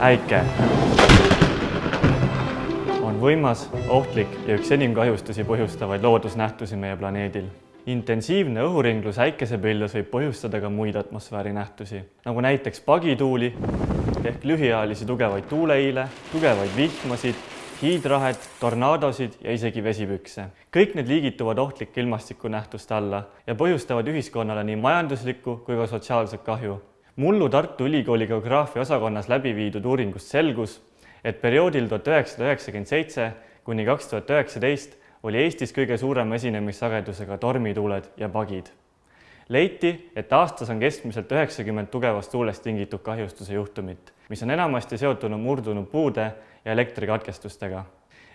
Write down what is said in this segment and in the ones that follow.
äike on võimas, ohtlik ja üks enim kahjustusi põhjustavaid loodusnähtusi meie planeedil. intensiivne õhuringlus äikesepilves võib põhjustada ka muid atmosfääri nähtusi, nagu näiteks pagituuli ehk lühiajalisi tugevaid tuuleiile, tugevaid vihmasid, hiidrahet, tornaadosid ja isegi vesipükse. kõik need liigituvad ohtlike ilmastikunähtuste alla ja põhjustavad ühiskonnale nii majanduslikku kui ka sotsiaalset kahju. Mullu Tartu Ülikooli geograafia osakonnas läbi viidud uuringust selgus, et perioodil tuhat üheksasada üheksakümmend seitse kuni kaks tuhat üheksateist oli Eestis kõige suurema esinemissagedusega tormituuled ja pagid. leiti, et aastas on keskmiselt üheksakümmend tugevast tuulest tingitud kahjustuse juhtumit, mis on enamasti seotunud murdunud puude ja elektrikatkestustega.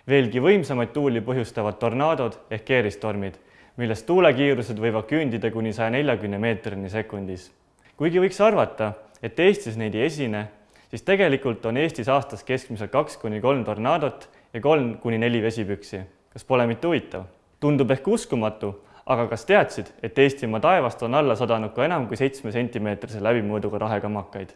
veelgi võimsamaid tuuli põhjustavad tornaadod ehk keeristormid, millest tuulekiirused võivad küündida kuni saja neljakümne meetrini sekundis. Kuigi võiks arvata, et Eestis neid ei esine, siis tegelikult on Eestis aastas keskmiselt kaks kuni kolm tornaadot ja kolm kuni neli vesipüksi. kas pole mitte huvitav? tundub ehk uskumatu, aga kas teadsid, et Eestimaa taevast on alla sadanud ka enam kui seitsme sentimeetrise läbimõõduga rahekamakaid?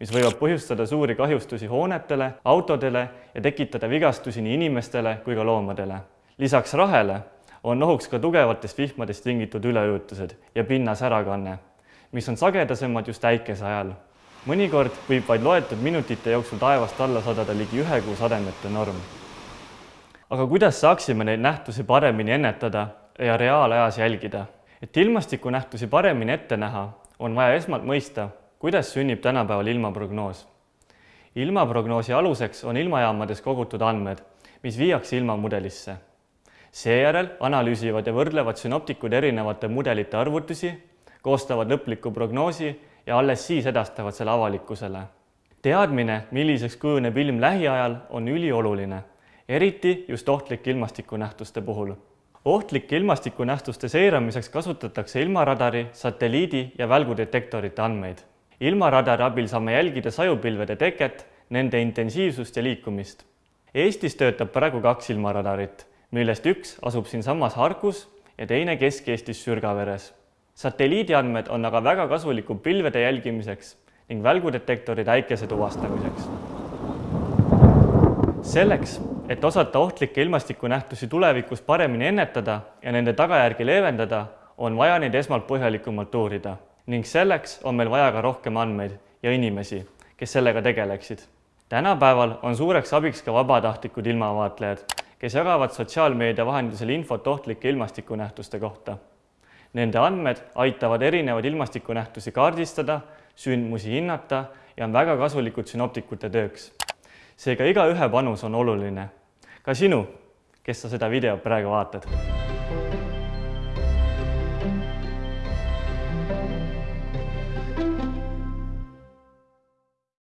mis võivad põhjustada suuri kahjustusi hoonetele, autodele ja tekitada vigastusi nii inimestele kui ka loomadele. lisaks rahele on ohuks ka tugevatest vihmadest tingitud üleujutused ja pinnasärakanne, mis on sagedasemad just äikese ajal. mõnikord võib vaid loetud minutite jooksul taevast alla sadada ligi ühe kuu sademete norm. aga kuidas saaksime neid nähtusi paremini ennetada ja reaalajas jälgida? et ilmastikunähtusi paremini ette näha, on vaja esmalt mõista, kuidas sünnib tänapäeval ilmaprognoos? ilmaprognoosi aluseks on ilmajaamades kogutud andmed, mis viiakse ilmamudelisse. seejärel analüüsivad ja võrdlevad sünoptikud erinevate mudelite arvutusi, koostavad lõpliku prognoosi ja alles siis edastavad selle avalikkusele. teadmine, milliseks kujuneb ilm lähiajal, on ülioluline, eriti just ohtlike ilmastikunähtuste puhul ohtlike ilmastikunähtuste seiramiseks kasutatakse ilmaradari, satelliidi ja välgudetektorite andmeid ilmaradari abil saame jälgida sajupilvede teket, nende intensiivsust ja liikumist. Eestis töötab praegu kaks ilmaradarit, millest üks asub siinsamas Harkus ja teine Kesk-Eestis Sürgaveres. Satelliidiandmed on aga väga kasulikud pilvede jälgimiseks ning välgudetektorid äikese tuvastamiseks. selleks, et osata ohtlikke ilmastikunähtusi tulevikus paremini ennetada ja nende tagajärgi leevendada, on vaja neid esmalt põhjalikumalt uurida ning selleks on meil vaja ka rohkem andmeid ja inimesi, kes sellega tegeleksid. tänapäeval on suureks abiks ka vabatahtlikud ilmavaatlejad, kes jagavad sotsiaalmeedia vahendusel infot ohtlike ilmastikunähtuste kohta. Nende andmed aitavad erinevaid ilmastikunähtusi kaardistada, sündmusi hinnata ja on väga kasulikud sünoptikute tööks. seega igaühe panus on oluline. ka sinu, kes sa seda videot praegu vaatad